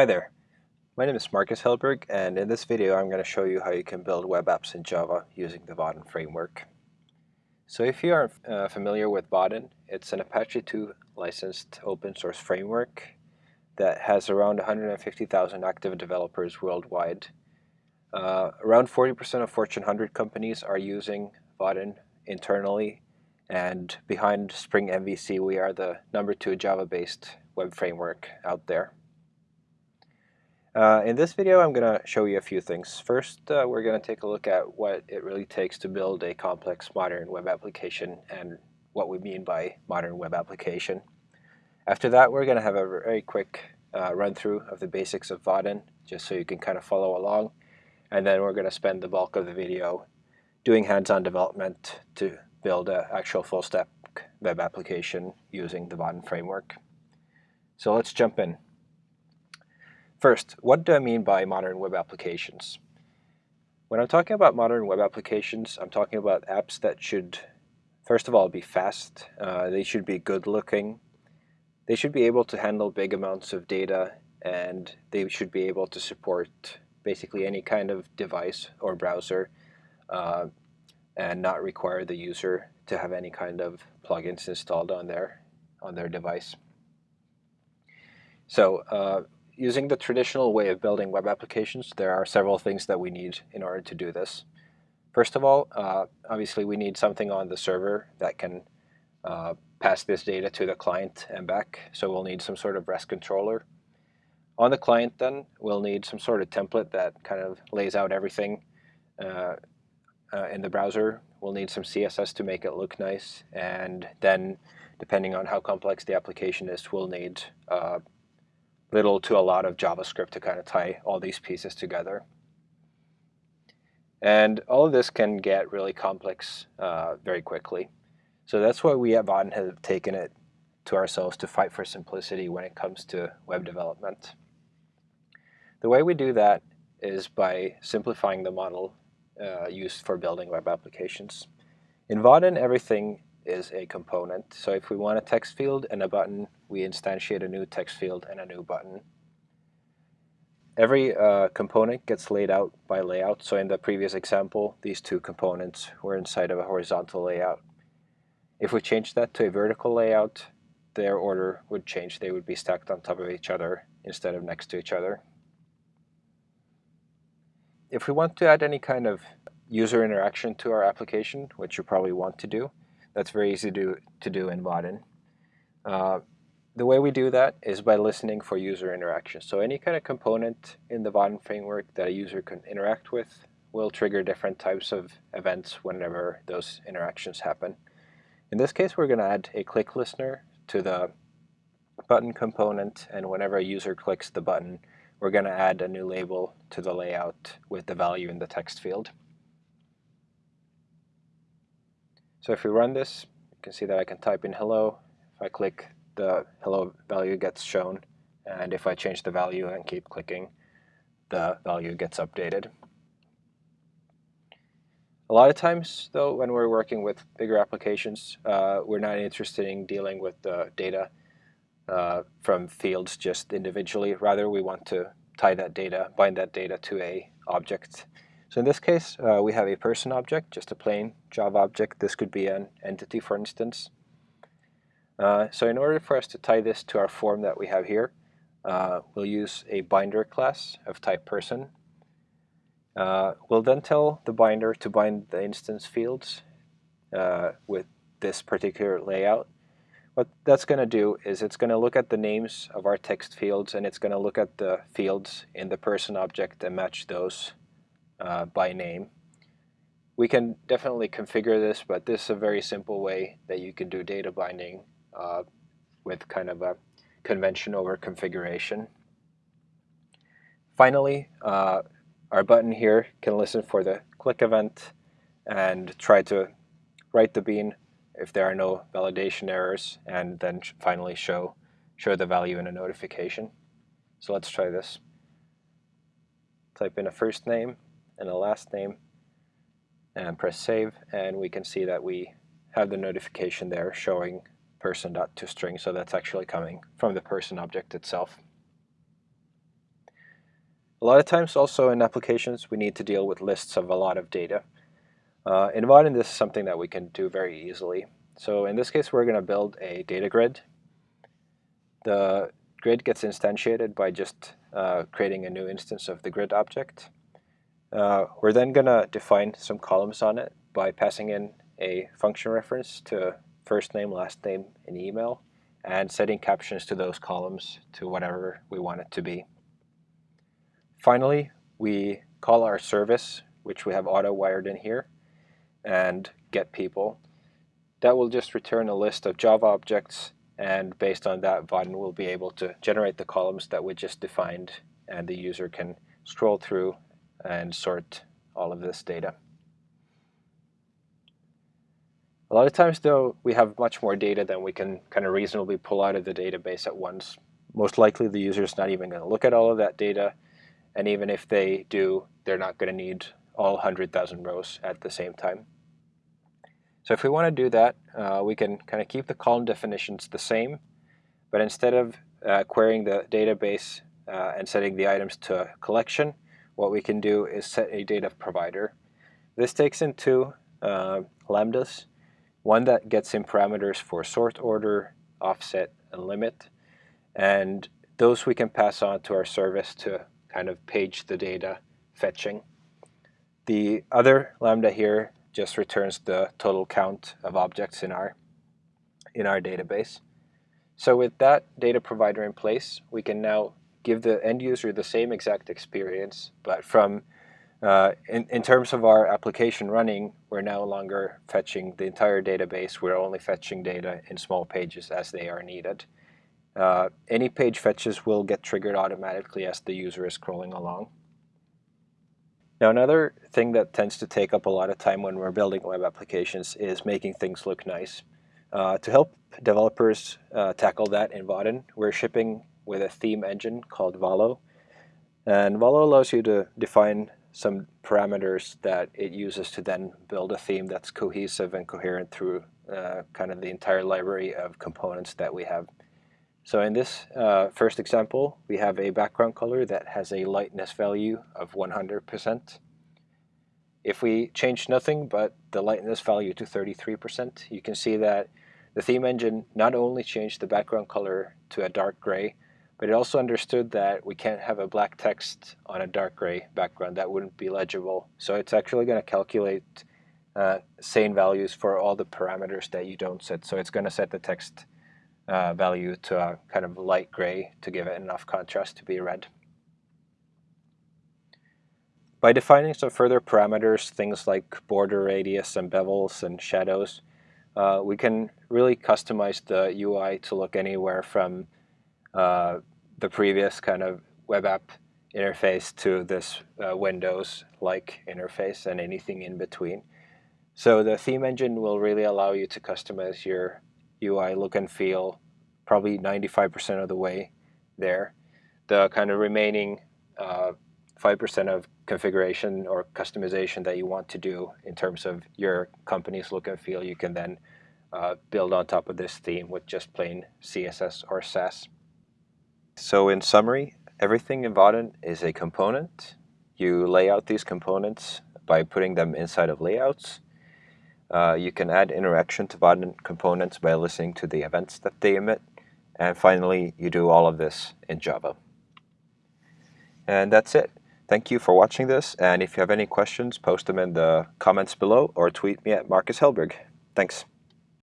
Hi there, my name is Marcus Hellberg and in this video I'm going to show you how you can build web apps in Java using the Vaadin framework. So if you are uh, familiar with Vaadin, it's an Apache 2 licensed open source framework that has around 150,000 active developers worldwide. Uh, around 40% of Fortune 100 companies are using Vaadin internally and behind Spring MVC we are the number two Java-based web framework out there. Uh, in this video, I'm going to show you a few things. First, uh, we're going to take a look at what it really takes to build a complex modern web application and what we mean by modern web application. After that, we're going to have a very quick uh, run through of the basics of Vaadin, just so you can kind of follow along. And then we're going to spend the bulk of the video doing hands-on development to build an actual full-stack web application using the Vaadin framework. So let's jump in. First, what do I mean by modern web applications? When I'm talking about modern web applications, I'm talking about apps that should, first of all, be fast. Uh, they should be good looking. They should be able to handle big amounts of data and they should be able to support basically any kind of device or browser uh, and not require the user to have any kind of plugins installed on their on their device. So uh, using the traditional way of building web applications, there are several things that we need in order to do this. First of all, uh, obviously we need something on the server that can uh, pass this data to the client and back. So we'll need some sort of REST controller. On the client then, we'll need some sort of template that kind of lays out everything uh, uh in the browser. We'll need some CSS to make it look nice. And then, depending on how complex the application is, we'll need uh, little to a lot of JavaScript to kind of tie all these pieces together. And all of this can get really complex uh, very quickly. So that's why we at Vaadin have taken it to ourselves to fight for simplicity when it comes to web development. The way we do that is by simplifying the model uh, used for building web applications. In Vaadin, everything is a component. So if we want a text field and a button, we instantiate a new text field and a new button. Every uh, component gets laid out by layout. So in the previous example, these two components were inside of a horizontal layout. If we change that to a vertical layout, their order would change. They would be stacked on top of each other instead of next to each other. If we want to add any kind of user interaction to our application, which you probably want to do, that's very easy to, to do in Vaadin. Uh, the way we do that is by listening for user interaction. So any kind of component in the Vaadin framework that a user can interact with will trigger different types of events whenever those interactions happen. In this case, we're going to add a click listener to the button component, and whenever a user clicks the button, we're going to add a new label to the layout with the value in the text field. So if we run this, you can see that I can type in hello. If I click, the hello value gets shown. And if I change the value and keep clicking, the value gets updated. A lot of times, though, when we're working with bigger applications, uh, we're not interested in dealing with the data uh, from fields just individually. Rather, we want to tie that data, bind that data to a object so in this case, uh, we have a person object, just a plain Java object. This could be an entity, for instance. Uh, so in order for us to tie this to our form that we have here, uh, we'll use a binder class of type person. Uh, we'll then tell the binder to bind the instance fields uh, with this particular layout. What that's going to do is it's going to look at the names of our text fields and it's going to look at the fields in the person object and match those uh, by name. We can definitely configure this, but this is a very simple way that you can do data binding uh, with kind of a convention over configuration. Finally, uh, our button here can listen for the click event and try to write the bean if there are no validation errors and then finally show, show the value in a notification. So let's try this. Type in a first name and a last name and press save and we can see that we have the notification there showing person.toString so that's actually coming from the person object itself. A lot of times also in applications we need to deal with lists of a lot of data. Uh, in Vaadin this is something that we can do very easily. So in this case we're going to build a data grid. The grid gets instantiated by just uh, creating a new instance of the grid object. Uh, we're then going to define some columns on it by passing in a function reference to first name, last name, and email, and setting captions to those columns to whatever we want it to be. Finally, we call our service, which we have auto wired in here, and get people. That will just return a list of Java objects, and based on that, Vaadin will be able to generate the columns that we just defined, and the user can scroll through and sort all of this data. A lot of times, though, we have much more data than we can kind of reasonably pull out of the database at once. Most likely, the user is not even going to look at all of that data, and even if they do, they're not going to need all 100,000 rows at the same time. So if we want to do that, uh, we can kind of keep the column definitions the same, but instead of uh, querying the database uh, and setting the items to a collection, what we can do is set a data provider. This takes in two uh, lambdas, one that gets in parameters for sort order, offset, and limit, and those we can pass on to our service to kind of page the data fetching. The other lambda here just returns the total count of objects in our, in our database. So with that data provider in place, we can now give the end user the same exact experience, but from uh, in, in terms of our application running, we're no longer fetching the entire database. We're only fetching data in small pages as they are needed. Uh, any page fetches will get triggered automatically as the user is scrolling along. Now another thing that tends to take up a lot of time when we're building web applications is making things look nice. Uh, to help developers uh, tackle that in Vaadin, we're shipping with a theme engine called Valo. And Valo allows you to define some parameters that it uses to then build a theme that's cohesive and coherent through uh, kind of the entire library of components that we have. So in this uh, first example, we have a background color that has a lightness value of 100%. If we change nothing but the lightness value to 33%, you can see that the theme engine not only changed the background color to a dark gray, but it also understood that we can't have a black text on a dark gray background. That wouldn't be legible. So it's actually going to calculate uh, sane values for all the parameters that you don't set. So it's going to set the text uh, value to a kind of light gray to give it enough contrast to be read. By defining some further parameters, things like border radius and bevels and shadows, uh, we can really customize the UI to look anywhere from uh, the previous kind of web app interface to this uh, Windows-like interface and anything in between. So the theme engine will really allow you to customize your UI look and feel probably 95% of the way there. The kind of remaining 5% uh, of configuration or customization that you want to do in terms of your company's look and feel, you can then uh, build on top of this theme with just plain CSS or Sass. So in summary, everything in Vaadin is a component. You lay out these components by putting them inside of layouts. Uh, you can add interaction to Vaadin components by listening to the events that they emit. And finally, you do all of this in Java. And that's it. Thank you for watching this, and if you have any questions, post them in the comments below or tweet me at Marcus Hellberg. Thanks.